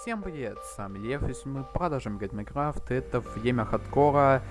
Всем привет, с вами Лев, и мы продолжим играть Майнкрафт, это время хардкора,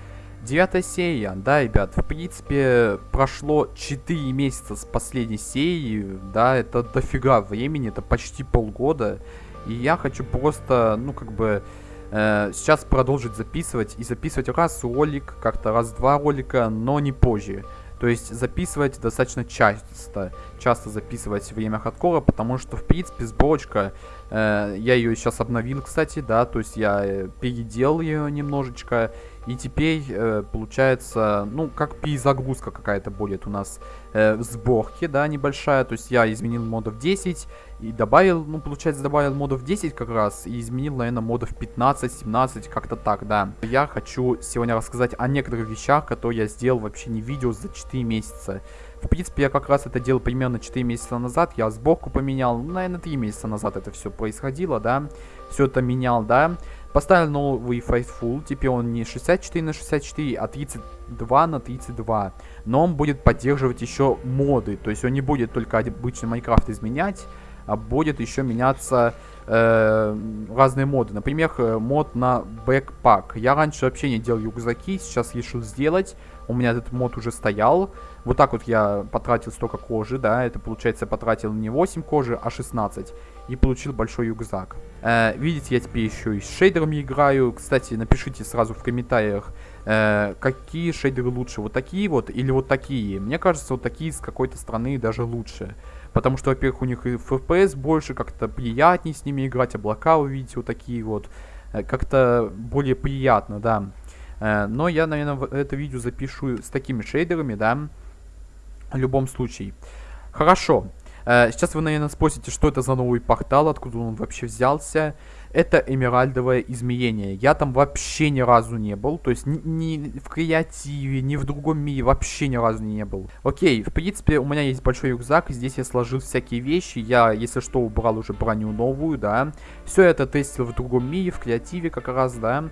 девятая серия, да, ребят, в принципе, прошло 4 месяца с последней серии, да, это дофига времени, это почти полгода, и я хочу просто, ну, как бы, э, сейчас продолжить записывать, и записывать раз ролик, как-то раз-два ролика, но не позже. То есть записывать достаточно часто, часто записывать время хардкора, потому что, в принципе, сборочка, э, я ее сейчас обновил, кстати, да, то есть я э, переделал ее немножечко, и теперь э, получается, ну, как перезагрузка какая-то будет у нас э, в сборке, да, небольшая, то есть я изменил модов 10, и добавил, ну, получается, добавил модов 10 как раз, и изменил, наверное, модов 15-17, как-то так, да. Я хочу сегодня рассказать о некоторых вещах, которые я сделал вообще не видео за 4 месяца. В принципе, я как раз это делал примерно 4 месяца назад, я сборку поменял, ну, наверное, 3 месяца назад это все происходило, да. Все это менял, да. Поставил новый Faithful, теперь он не 64 на 64, а 32 на 32. Но он будет поддерживать еще моды, то есть он не будет только обычный Майнкрафт изменять, а будет еще меняться э, разные моды. Например, э, мод на бэкпак. Я раньше вообще не делал рюкзаки, сейчас решил сделать. У меня этот мод уже стоял. Вот так вот я потратил столько кожи, да, это получается потратил не 8 кожи, а 16. И получил большой рюкзак. Э, видите, я теперь еще и с шейдерами играю. Кстати, напишите сразу в комментариях, э, какие шейдеры лучше. Вот такие вот или вот такие. Мне кажется, вот такие с какой-то страны даже лучше. Потому что, во-первых, у них и FPS больше, как-то приятнее с ними играть, облака вы вот такие вот. Э, как-то более приятно, да. Э, но я, наверное, это видео запишу с такими шейдерами, да. В любом случае. Хорошо. Э, сейчас вы, наверное, спросите, что это за новый портал, откуда он вообще взялся это эмеральдовое измерение. Я там вообще ни разу не был, то есть ни, ни в креативе, ни в другом мире вообще ни разу не был. Окей, в принципе, у меня есть большой рюкзак, здесь я сложил всякие вещи, я, если что, убрал уже броню новую, да. Все это тестил в другом мире, в креативе как раз, да.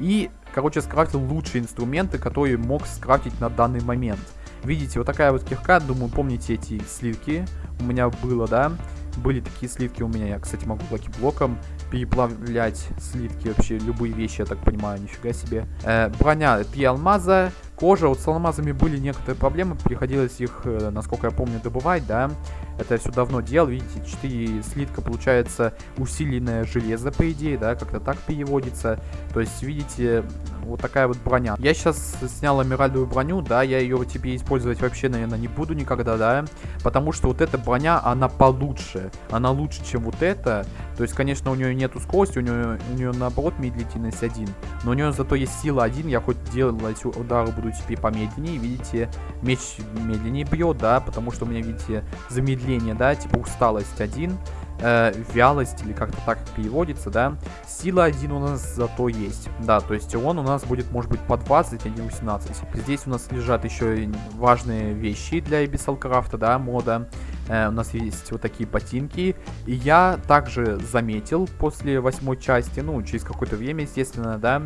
И, короче, скрафтил лучшие инструменты, которые мог скрафтить на данный момент. Видите, вот такая вот кирка, думаю, помните эти сливки у меня было, да? Были такие слитки у меня, я, кстати, могу блоки-блоком переплавлять слитки, вообще любые вещи, я так понимаю, нифига себе. Э, броня, три алмаза, кожа, вот с алмазами были некоторые проблемы, приходилось их, э, насколько я помню, добывать, да. Это я все давно делал, видите, 4 слитка получается усиленное железо, по идее, да, как-то так переводится. То есть, видите, вот такая вот броня. Я сейчас снял эмеральдовую броню, да, я ее тебе использовать вообще, наверное, не буду никогда, да, потому что вот эта броня, она получше, она лучше, чем вот эта. То есть, конечно, у нее нету скорости, у нее, у нее наоборот медлительность 1, но у нее зато есть сила 1, я хоть делать удары буду теперь помедленнее, видите, меч медленнее бьет, да, потому что у меня, видите, замедление, да, типа усталость 1, э, вялость, или как-то так переводится, да. Сила 1 у нас зато есть, да, то есть он у нас будет, может быть, по 20, а не 18. Здесь у нас лежат еще важные вещи для Abyssal да, мода. Э, у нас есть вот такие ботинки. И я также заметил после восьмой части, ну, через какое-то время, естественно, да,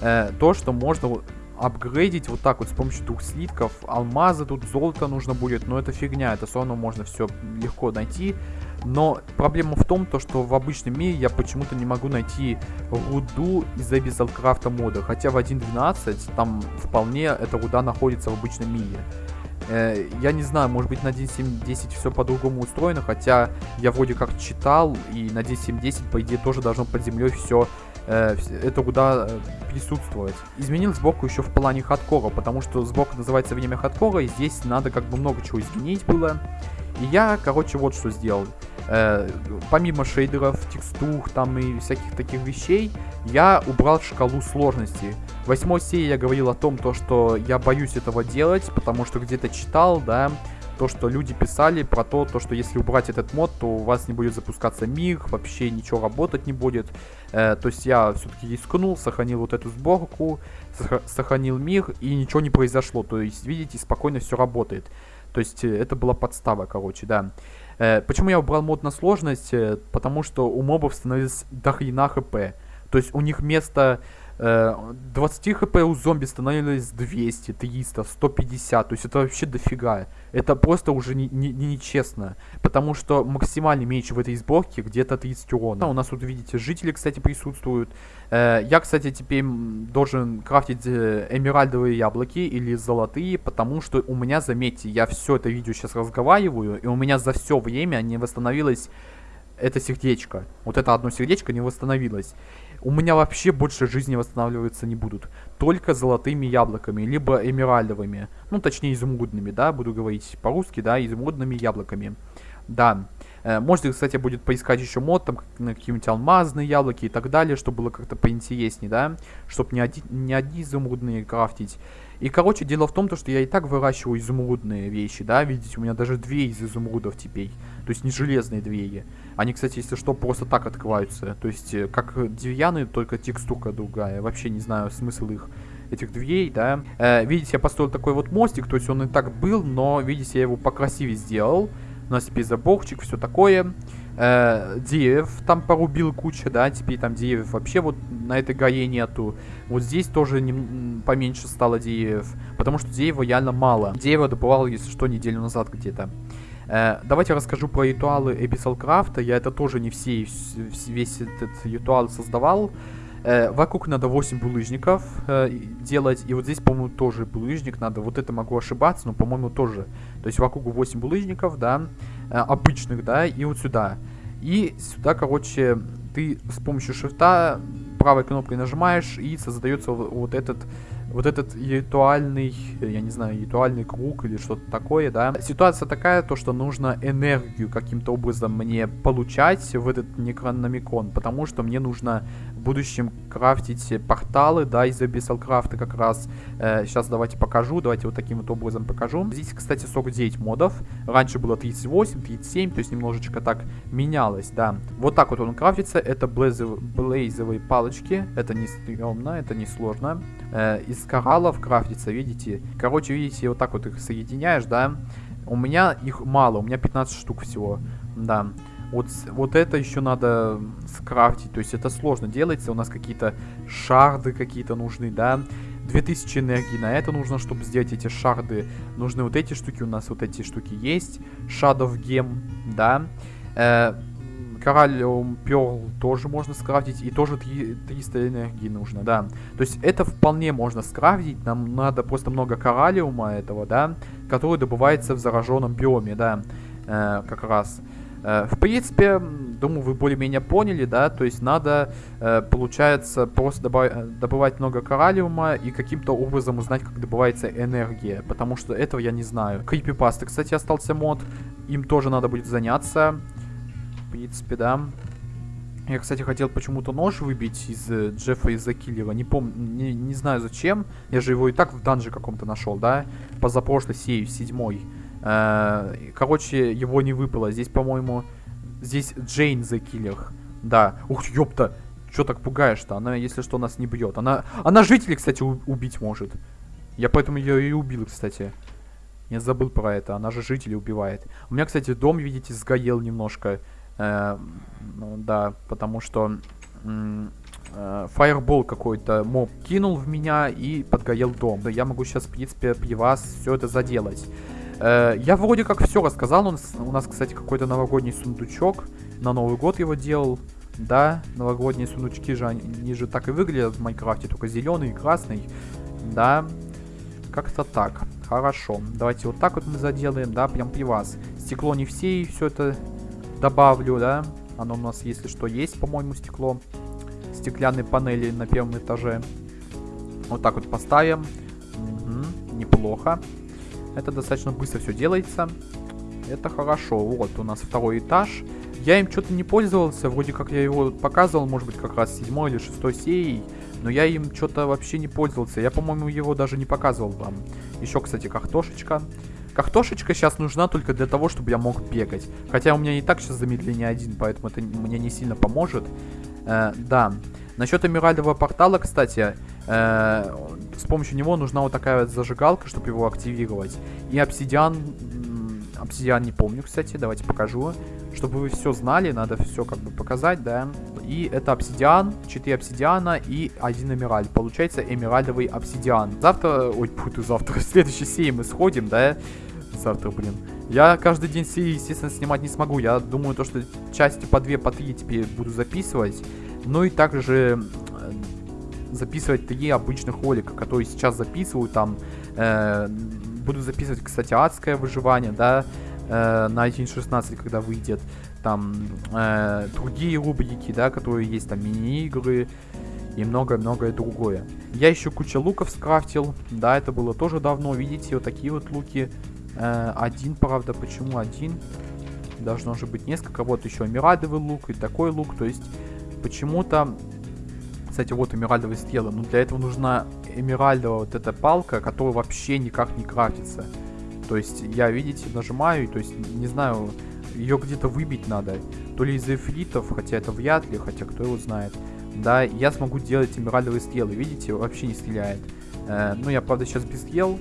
э, то, что можно апгрейдить вот так вот с помощью двух слитков. Алмазы тут, золото нужно будет, но это фигня, это все равно можно все легко найти. Но проблема в том, то, что в обычном мире я почему-то не могу найти руду из Abyssal Craft мода. Хотя в 1.12 там вполне эта руда находится в обычном мире. Э, я не знаю, может быть на 1.7.10 все по-другому устроено, хотя я вроде как читал, и на 1.7.10 по идее тоже должно под землей все э, это куда э, присутствовать. Изменил сборку еще в плане хардкора, потому что сборка называется время хардкора, и здесь надо как бы много чего изменить было. И я, короче, вот что сделал. Э, помимо шейдеров, текстур там и всяких таких вещей, я убрал шкалу сложности. В восьмой серии я говорил о том, то, что я боюсь этого делать, потому что где-то читал, да, то, что люди писали про то, то, что если убрать этот мод, то у вас не будет запускаться мир, вообще ничего работать не будет. Э, то есть я все-таки рискнул, сохранил вот эту сборку, сохранил мир, и ничего не произошло. То есть, видите, спокойно все работает. То есть э, это была подстава, короче, да. Э, почему я убрал мод на сложность? Э, потому что у мобов становилось дохрена хп. То есть у них вместо 20 хп у зомби становилось 200, 300, 150. То есть это вообще дофига. Это просто уже не, не, не нечестно. Потому что максимальный меч в этой сборке где-то 30 урона. У нас тут, видите, жители, кстати, присутствуют. Э, я, кстати, теперь должен крафтить э, эмеральдовые яблоки или золотые. Потому что у меня, заметьте, я все это видео сейчас разговариваю. И у меня за все время не восстановилось это сердечко. Вот это одно сердечко не восстановилось у меня вообще больше жизни восстанавливаться не будут. Только золотыми яблоками, либо эмеральдовыми. Ну, точнее, изумрудными, да, буду говорить по-русски, да, изумрудными яблоками. Да. Э, можете, кстати, будет поискать еще мод, там, какие-нибудь алмазные яблоки и так далее, чтобы было как-то поинтереснее, да, чтобы не, один, не одни изумрудные крафтить. И, короче, дело в том, то, что я и так выращиваю изумрудные вещи, да, видите, у меня даже две из изумрудов теперь, то есть не железные двери. Они, кстати, если что, просто так открываются, то есть э, как деревянные, только текстурка другая, вообще не знаю смысл их этих дверей, да. Э, видите, я построил такой вот мостик, то есть он и так был, но, видите, я его покрасивее сделал. У нас теперь заборчик, все такое э, деревьев там порубил куча, да, теперь там деревьев вообще вот на этой горе нету. Вот здесь тоже не, поменьше стало деревьев, потому что дерева реально мало. Дерево добывал, если что, неделю назад где-то. Э, давайте расскажу про ритуалы Craft. Я это тоже не все, весь этот ритуал создавал. Э, вокруг надо 8 булыжников э, делать. И вот здесь, по-моему, тоже булыжник надо. Вот это могу ошибаться, но, по-моему, тоже. То есть вокруг 8 булыжников, да, э, обычных, да, и вот сюда. И сюда, короче, ты с помощью шифта правой кнопкой нажимаешь, и создается вот этот вот этот ритуальный, я не знаю, ритуальный круг или что-то такое, да. Ситуация такая, то, что нужно энергию каким-то образом мне получать в этот некрономикон, потому что мне нужно в будущем крафтить порталы, да, из Abyssal Craft как раз. Э, сейчас давайте покажу, давайте вот таким вот образом покажу. Здесь, кстати, 49 модов. Раньше было 38, 37, то есть немножечко так менялось, да. Вот так вот он крафтится. Это блейзовые палочки. Это не стрёмно, это не сложно. Э, из кораллов крафтится, видите? Короче, видите, вот так вот их соединяешь, да? У меня их мало, у меня 15 штук всего, да. Вот, вот это еще надо скрафтить, то есть это сложно делается, у нас какие-то шарды какие-то нужны, да. 2000 энергии на это нужно, чтобы сделать эти шарды. Нужны вот эти штуки, у нас вот эти штуки есть. Shadow Gem, да. Э, Кораллиум Перл тоже можно скрафтить. И тоже 300 энергии нужно, да. То есть это вполне можно скрафтить. Нам надо просто много кораллиума этого, да. Который добывается в зараженном биоме, да. Э, как раз. Э, в принципе, думаю, вы более-менее поняли, да. То есть надо, э, получается, просто добав добывать много кораллиума и каким-то образом узнать, как добывается энергия. Потому что этого я не знаю. Крипипасты, кстати, остался мод. Им тоже надо будет заняться принципе, да. Я, кстати, хотел почему-то нож выбить из э, Джеффа из-за киллера. Не помню, не, не знаю зачем. Я же его и так в данже каком-то нашел, да? Позапрошлой серии, седьмой. Э, короче, его не выпало. Здесь, по-моему, здесь Джейн за киллер. Да. Ух, ёпта. Чё так пугаешь-то? Она, если что, нас не бьет. Она, она жителей, кстати, убить может. Я поэтому ее и убил, кстати. Я забыл про это. Она же жителей убивает. У меня, кстати, дом, видите, сгорел немножко. Э, ну, да, потому что э, фаербол какой-то моб кинул в меня и подгорел дом. Да, я могу сейчас, в принципе, при вас все это заделать. Э, я вроде как все рассказал. У нас, у нас кстати, какой-то новогодний сундучок. На Новый год его делал. Да, новогодние сундучки же, они, они же так и выглядят в Майнкрафте, только зеленый и красный. Да, как-то так. Хорошо. Давайте вот так вот мы заделаем, да, прям при вас. Стекло не все, и все это добавлю, да. Оно у нас, если что, есть, по-моему, стекло. Стеклянные панели на первом этаже. Вот так вот поставим. Угу, неплохо. Это достаточно быстро все делается. Это хорошо. Вот у нас второй этаж. Я им что-то не пользовался. Вроде как я его показывал, может быть, как раз седьмой или шестой серии. Но я им что-то вообще не пользовался. Я, по-моему, его даже не показывал вам. Еще, кстати, картошечка. Картошечка сейчас нужна только для того, чтобы я мог бегать. Хотя у меня и так сейчас замедление один, поэтому это мне не сильно поможет. Э, да. Насчет эмеральдового портала, кстати, э, с помощью него нужна вот такая вот зажигалка, чтобы его активировать. И обсидиан... Обсидиан не помню, кстати, давайте покажу. Чтобы вы все знали, надо все как бы показать, да. И это обсидиан, 4 обсидиана и один эмеральд. Получается эмеральдовый обсидиан. Завтра, ой, путаю завтра, в следующей серии мы сходим, да? Завтра, блин. Я каждый день серии, естественно, снимать не смогу. Я думаю, то, что части по 2, по 3 теперь буду записывать. Ну и также э, записывать 3 обычных ролика, которые сейчас записываю там. Э, буду записывать, кстати, адское выживание, да, э, на 1.16, когда выйдет. Там э, другие рубрики, да, которые есть, там мини-игры и многое-многое другое. Я еще куча луков скрафтил, да, это было тоже давно, видите, вот такие вот луки. Э, один, правда, почему один? Должно же быть несколько, вот еще эмирадовый лук и такой лук, то есть почему-то... Кстати, вот эмиральдовые стрелы. Но для этого нужна эмиральдовая вот эта палка, которая вообще никак не крафтится. То есть я, видите, нажимаю, то есть не знаю, ее где-то выбить надо. То ли из эфритов, хотя это вряд ли, хотя кто его знает. Да, я смогу делать эмиральдовые стрелы, видите, вообще не стреляет. Э, ну, я, правда, сейчас без стрел,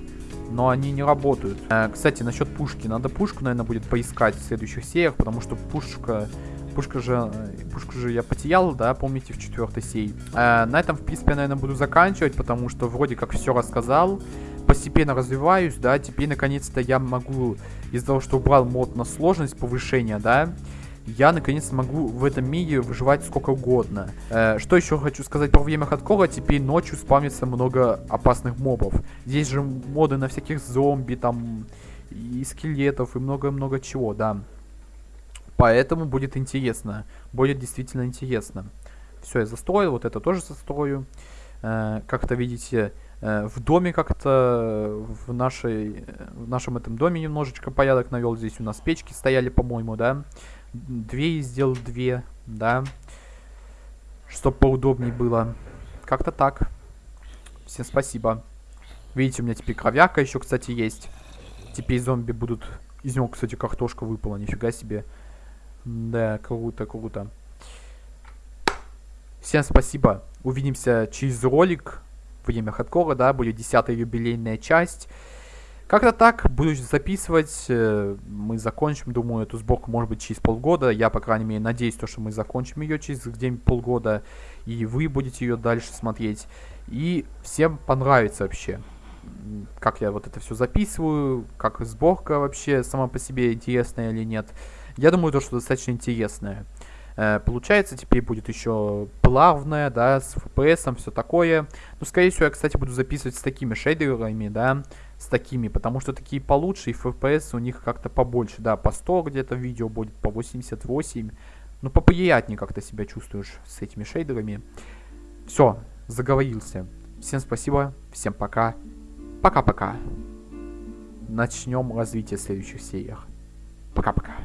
но они не работают. Э, кстати, насчет пушки. Надо пушку, наверное, будет поискать в следующих сериях, потому что пушка Пушка же, э, пушку же я потерял, да, помните, в четвертой сей. Э, на этом, в принципе, я, наверное, буду заканчивать, потому что вроде как все рассказал. Постепенно развиваюсь, да, теперь, наконец-то, я могу, из-за того, что убрал мод на сложность повышения, да, я наконец могу в этом мире выживать сколько угодно. Э, что еще хочу сказать про время хардкора, теперь ночью спамится много опасных мобов. Здесь же моды на всяких зомби, там, и скелетов, и много-много чего, да. Поэтому будет интересно. Будет действительно интересно. Все, я застроил. Вот это тоже застрою. Э, как-то, видите, э, в доме как-то, в, нашей, в нашем этом доме немножечко порядок навел. Здесь у нас печки стояли, по-моему, да. Две сделал, две, да. Чтоб поудобнее было. Как-то так. Всем спасибо. Видите, у меня теперь кровяка еще, кстати, есть. Теперь зомби будут... Из него, кстати, картошка выпала, нифига себе. Да, круто, круто. Всем спасибо. Увидимся через ролик. Время хардкора, да, будет десятая юбилейная часть. Как-то так, буду записывать, э, мы закончим, думаю, эту сборку, может быть, через полгода. Я, по крайней мере, надеюсь, то, что мы закончим ее через где-нибудь полгода, и вы будете ее дальше смотреть. И всем понравится вообще, как я вот это все записываю, как сборка вообще сама по себе интересная или нет. Я думаю, то, что достаточно интересное. Э, получается, теперь будет еще плавное, да, с FPS, все такое. Ну, скорее всего, я, кстати, буду записывать с такими шейдерами, да, с такими, потому что такие получше, и FPS у них как-то побольше, да, по 100 где-то видео будет, по 88. Ну, поприятнее как-то себя чувствуешь с этими шейдерами. Все, заговорился. Всем спасибо, всем пока. Пока-пока. Начнем развитие в следующих сериях. Пока-пока.